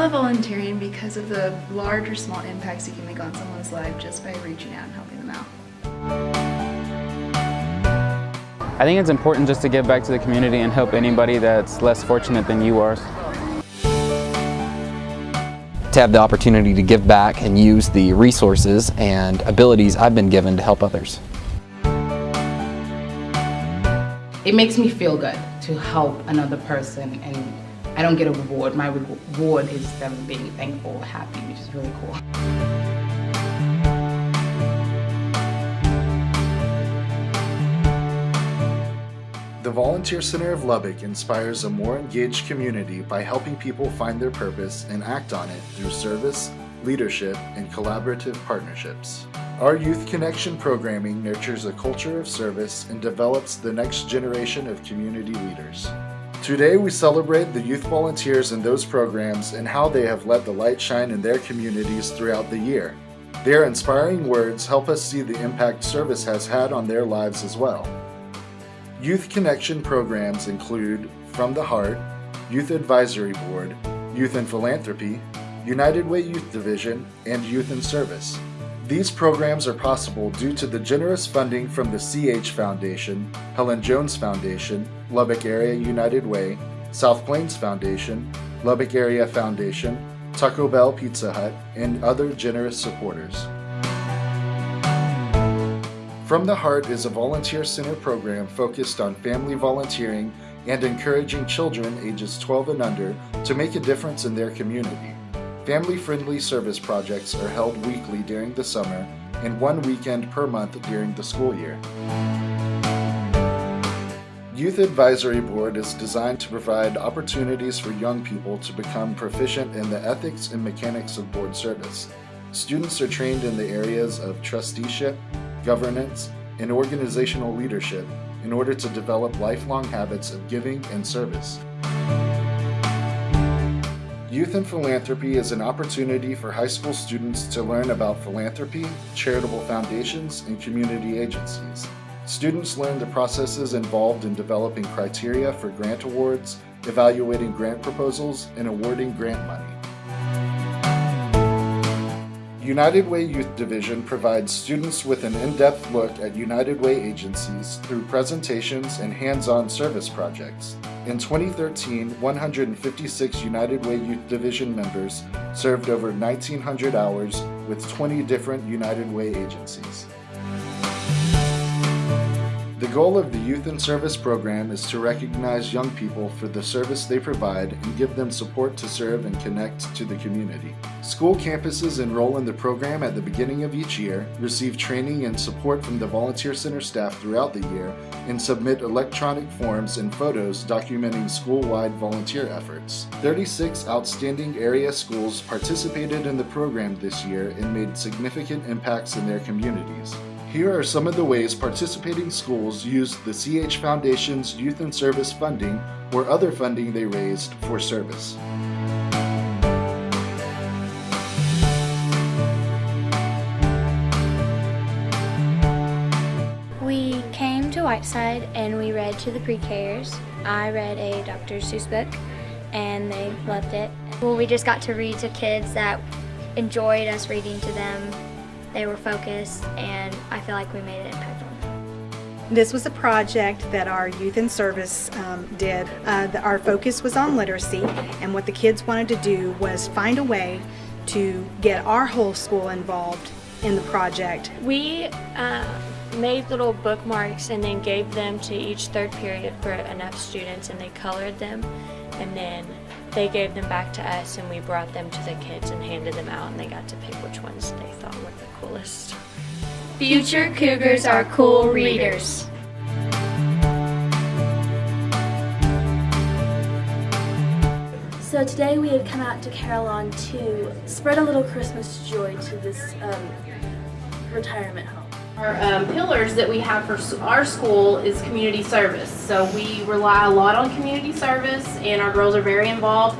love volunteering because of the large or small impacts you can make on someone's life just by reaching out and helping them out. I think it's important just to give back to the community and help anybody that's less fortunate than you are. To have the opportunity to give back and use the resources and abilities I've been given to help others. It makes me feel good to help another person and I don't get a reward. My reward is them being thankful, happy, which is really cool. The Volunteer Center of Lubbock inspires a more engaged community by helping people find their purpose and act on it through service, leadership, and collaborative partnerships. Our Youth Connection programming nurtures a culture of service and develops the next generation of community leaders. Today we celebrate the youth volunteers in those programs and how they have let the light shine in their communities throughout the year. Their inspiring words help us see the impact service has had on their lives as well. Youth Connection programs include From the Heart, Youth Advisory Board, Youth in Philanthropy, United Way Youth Division, and Youth in Service. These programs are possible due to the generous funding from the CH Foundation, Helen Jones Foundation, Lubbock Area United Way, South Plains Foundation, Lubbock Area Foundation, Taco Bell Pizza Hut, and other generous supporters. From the Heart is a volunteer center program focused on family volunteering and encouraging children ages 12 and under to make a difference in their community. Family-friendly service projects are held weekly during the summer and one weekend per month during the school year. Youth Advisory Board is designed to provide opportunities for young people to become proficient in the ethics and mechanics of board service. Students are trained in the areas of trusteeship, governance, and organizational leadership in order to develop lifelong habits of giving and service. Youth in Philanthropy is an opportunity for high school students to learn about philanthropy, charitable foundations, and community agencies. Students learn the processes involved in developing criteria for grant awards, evaluating grant proposals, and awarding grant money. United Way Youth Division provides students with an in-depth look at United Way agencies through presentations and hands-on service projects. In 2013, 156 United Way Youth Division members served over 1,900 hours with 20 different United Way agencies. The goal of the Youth in Service program is to recognize young people for the service they provide and give them support to serve and connect to the community. School campuses enroll in the program at the beginning of each year, receive training and support from the Volunteer Center staff throughout the year, and submit electronic forms and photos documenting school-wide volunteer efforts. 36 outstanding area schools participated in the program this year and made significant impacts in their communities. Here are some of the ways participating schools used the CH Foundation's Youth in Service funding or other funding they raised for service. We came to Whiteside and we read to the pre-Kers. I read a Dr. Seuss book and they loved it. Well, we just got to read to kids that enjoyed us reading to them they were focused, and I feel like we made an impact on them. This was a project that our Youth in Service um, did. Uh, the, our focus was on literacy, and what the kids wanted to do was find a way to get our whole school involved in the project. We uh, made little bookmarks and then gave them to each third period for enough students and they colored them and then they gave them back to us and we brought them to the kids and handed them out and they got to pick which ones they thought were the coolest. Future Cougars are cool readers. So today we have come out to Carillon to spread a little Christmas joy to this um, retirement home. Our um, pillars that we have for our school is community service. So we rely a lot on community service and our girls are very involved.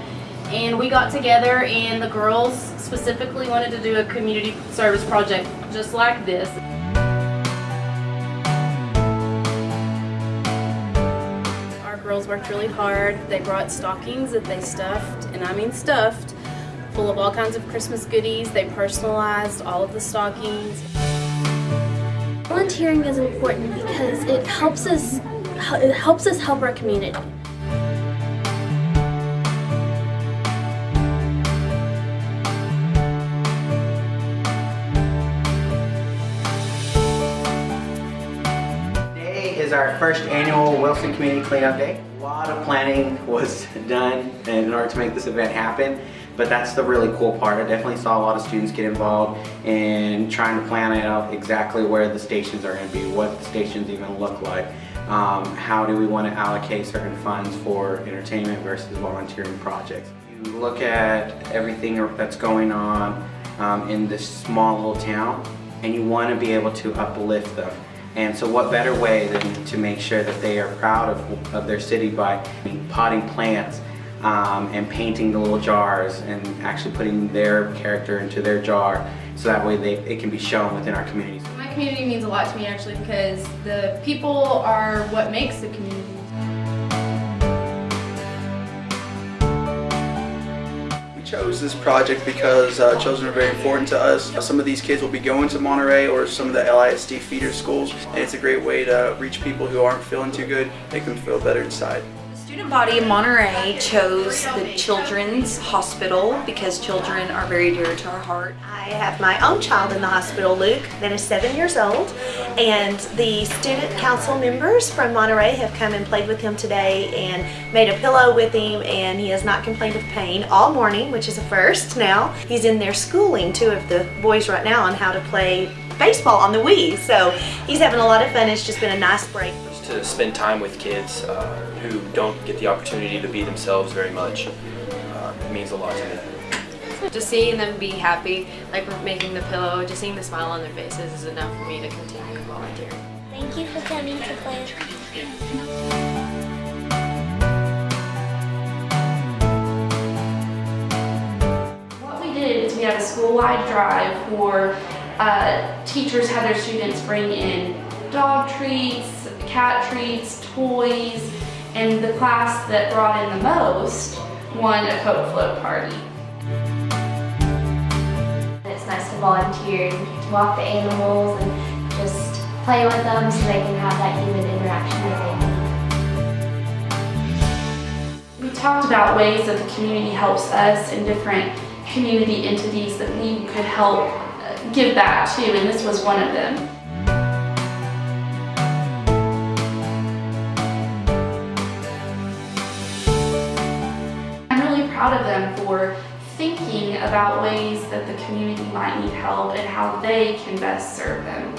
And we got together and the girls specifically wanted to do a community service project just like this. Our girls worked really hard. They brought stockings that they stuffed, and I mean stuffed, full of all kinds of Christmas goodies. They personalized all of the stockings. Volunteering is important because it helps us it helps us help our community. Today is our first annual Wilson Community Cleanup Day. A lot of planning was done in order to make this event happen, but that's the really cool part. I definitely saw a lot of students get involved in trying to plan out exactly where the stations are going to be, what the stations even look like. Um, how do we want to allocate certain funds for entertainment versus volunteering projects. You look at everything that's going on um, in this small little town and you want to be able to uplift them. And so what better way than to make sure that they are proud of, of their city by potting plants um, and painting the little jars and actually putting their character into their jar so that way they, it can be shown within our communities. My community means a lot to me actually because the people are what makes the community. We chose this project because uh, children are very important to us. Some of these kids will be going to Monterey or some of the LISD feeder schools and it's a great way to reach people who aren't feeling too good, make them feel better inside. Student body in Monterey chose the Children's Hospital because children are very dear to our heart. I have my own child in the hospital, Luke, that is seven years old, and the student council members from Monterey have come and played with him today and made a pillow with him, and he has not complained of pain all morning, which is a first now. He's in there schooling two of the boys right now on how to play baseball on the Wii, so he's having a lot of fun. It's just been a nice break to spend time with kids uh, who don't get the opportunity to be themselves very much. Uh, it means a lot to me. Just seeing them be happy, like making the pillow, just seeing the smile on their faces is enough for me to continue volunteering. Thank you for coming to play What we did is we had a school-wide drive where uh, teachers had their students bring in dog treats, cat treats, toys, and the class that brought in the most won a Coke float party. It's nice to volunteer, to walk the animals and just play with them so they can have that human interaction that they need. We talked about ways that the community helps us and different community entities that we could help uh, give back to, and this was one of them. About ways that the community might need help and how they can best serve them.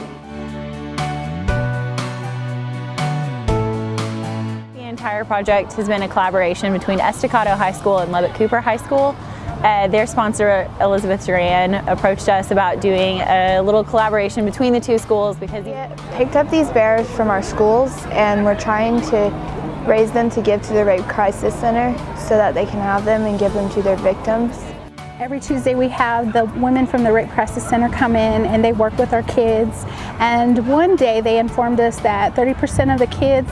The entire project has been a collaboration between Estacado High School and Lubbock Cooper High School. Uh, their sponsor, Elizabeth Duran, approached us about doing a little collaboration between the two schools because we picked up these bears from our schools and we're trying to raise them to give to the Rape Crisis Center so that they can have them and give them to their victims. Every Tuesday we have the women from the Rape Crisis Center come in and they work with our kids. And one day they informed us that 30% of the kids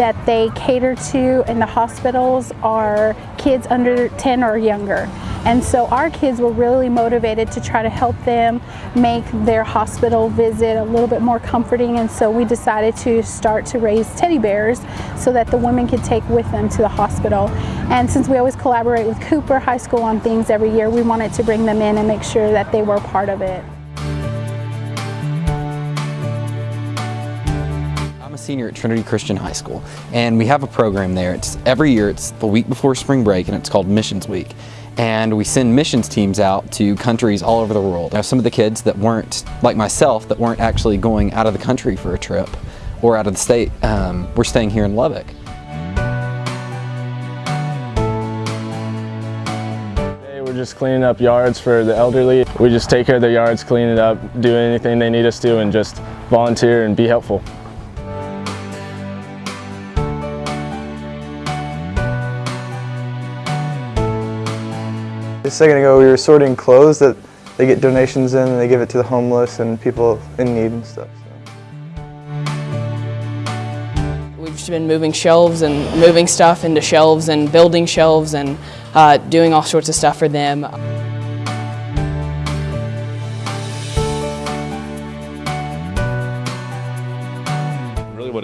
that they cater to in the hospitals are kids under 10 or younger. And so our kids were really motivated to try to help them make their hospital visit a little bit more comforting and so we decided to start to raise teddy bears so that the women could take with them to the hospital. And since we always collaborate with Cooper High School on things every year, we wanted to bring them in and make sure that they were part of it. Senior at Trinity Christian High School and we have a program there. It's every year, it's the week before spring break and it's called Missions Week and we send missions teams out to countries all over the world. Now, some of the kids that weren't, like myself, that weren't actually going out of the country for a trip or out of the state, um, were staying here in Lubbock. We're just cleaning up yards for the elderly. We just take care of their yards, clean it up, do anything they need us to, and just volunteer and be helpful. A second ago we were sorting clothes that they get donations in and they give it to the homeless and people in need and stuff. So. We've just been moving shelves and moving stuff into shelves and building shelves and uh, doing all sorts of stuff for them.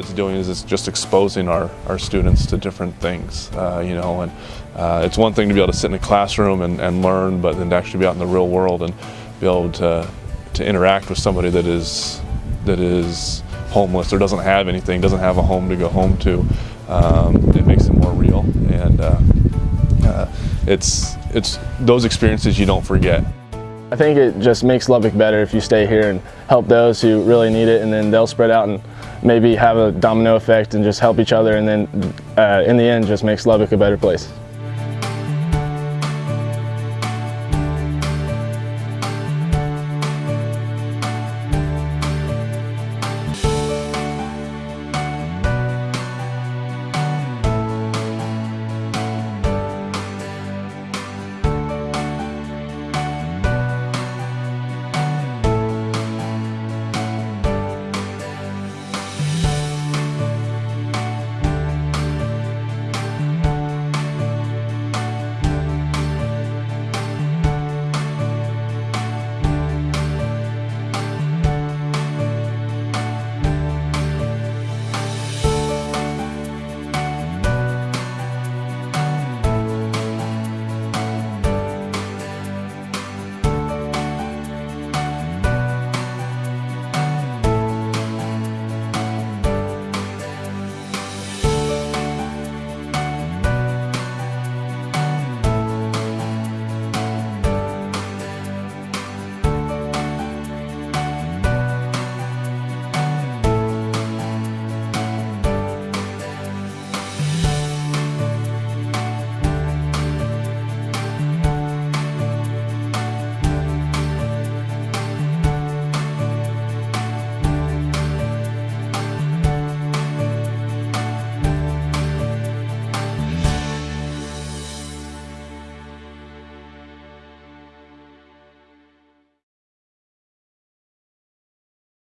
It's doing is it's just exposing our, our students to different things, uh, you know, and uh, it's one thing to be able to sit in a classroom and, and learn, but then to actually be out in the real world and be able to, to interact with somebody that is, that is homeless or doesn't have anything, doesn't have a home to go home to, um, it makes it more real. And uh, uh, it's, it's those experiences you don't forget. I think it just makes Lubbock better if you stay here and help those who really need it and then they'll spread out and maybe have a domino effect and just help each other and then uh, in the end just makes Lubbock a better place.